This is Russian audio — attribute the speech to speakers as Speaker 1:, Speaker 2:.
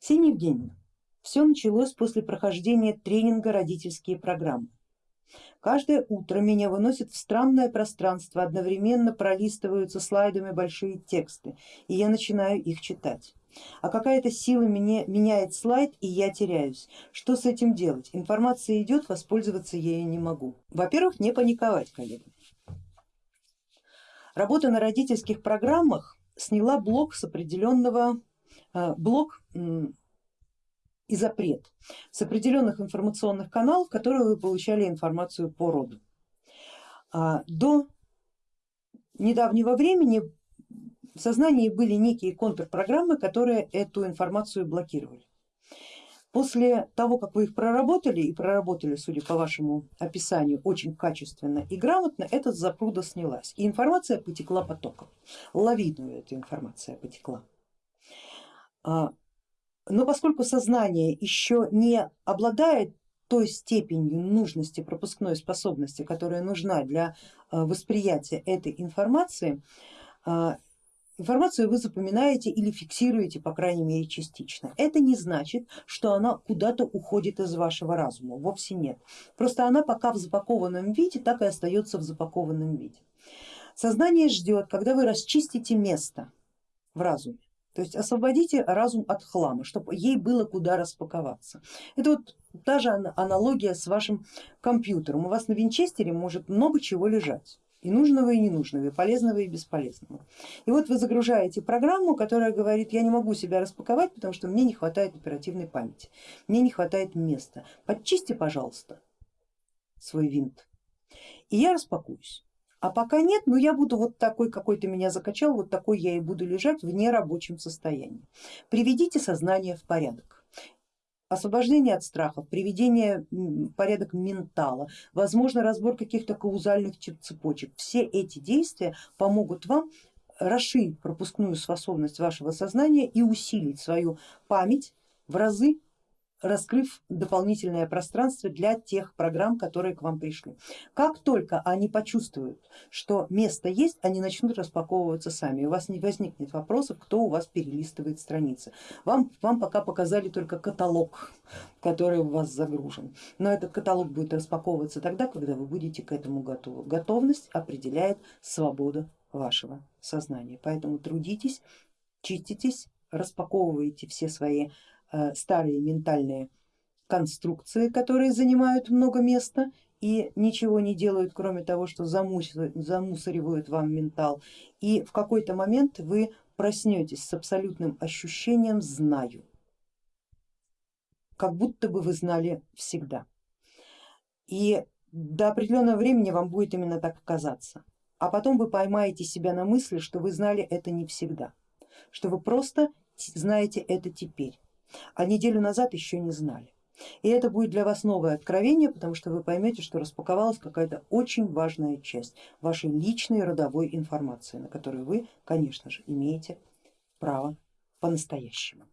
Speaker 1: Ксения Евгеньевна, все началось после прохождения тренинга родительские программы. Каждое утро меня выносят в странное пространство, одновременно пролистываются слайдами большие тексты, и я начинаю их читать. А какая-то сила меня, меняет слайд, и я теряюсь. Что с этим делать? Информация идет, воспользоваться ею не могу. Во-первых, не паниковать, коллеги. Работа на родительских программах сняла блок с определенного блок и запрет с определенных информационных каналов, в которых вы получали информацию по роду. А, до недавнего времени в сознании были некие контрпрограммы, которые эту информацию блокировали. После того, как вы их проработали и проработали, судя по вашему описанию, очень качественно и грамотно, эта запруда снялась и информация потекла потоком, лавиную эта информация потекла. А, но поскольку сознание еще не обладает той степенью нужности пропускной способности, которая нужна для а, восприятия этой информации, а, информацию вы запоминаете или фиксируете, по крайней мере частично. Это не значит, что она куда-то уходит из вашего разума, вовсе нет. Просто она пока в запакованном виде, так и остается в запакованном виде. Сознание ждет, когда вы расчистите место в разуме то есть освободите разум от хлама, чтобы ей было куда распаковаться. Это вот та же аналогия с вашим компьютером. У вас на винчестере может много чего лежать. И нужного, и ненужного, и полезного, и бесполезного. И вот вы загружаете программу, которая говорит, я не могу себя распаковать, потому что мне не хватает оперативной памяти, мне не хватает места. Подчисти, пожалуйста, свой винт, и я распакуюсь. А пока нет, но я буду вот такой, какой ты меня закачал, вот такой я и буду лежать в нерабочем состоянии. Приведите сознание в порядок. Освобождение от страхов, приведение порядок ментала, возможно разбор каких-то каузальных цепочек. Все эти действия помогут вам расширить пропускную способность вашего сознания и усилить свою память в разы раскрыв дополнительное пространство для тех программ, которые к вам пришли. Как только они почувствуют, что место есть, они начнут распаковываться сами, у вас не возникнет вопросов, кто у вас перелистывает страницы. Вам, вам пока показали только каталог, который у вас загружен, но этот каталог будет распаковываться тогда, когда вы будете к этому готовы. Готовность определяет свободу вашего сознания, поэтому трудитесь, чиститесь, распаковывайте все свои старые ментальные конструкции, которые занимают много места и ничего не делают, кроме того, что замусоривают вам ментал. И в какой-то момент вы проснетесь с абсолютным ощущением знаю, как будто бы вы знали всегда. И до определенного времени вам будет именно так казаться. А потом вы поймаете себя на мысли, что вы знали это не всегда, что вы просто знаете это теперь а неделю назад еще не знали. И это будет для вас новое откровение, потому что вы поймете, что распаковалась какая-то очень важная часть вашей личной родовой информации, на которую вы, конечно же, имеете право по-настоящему.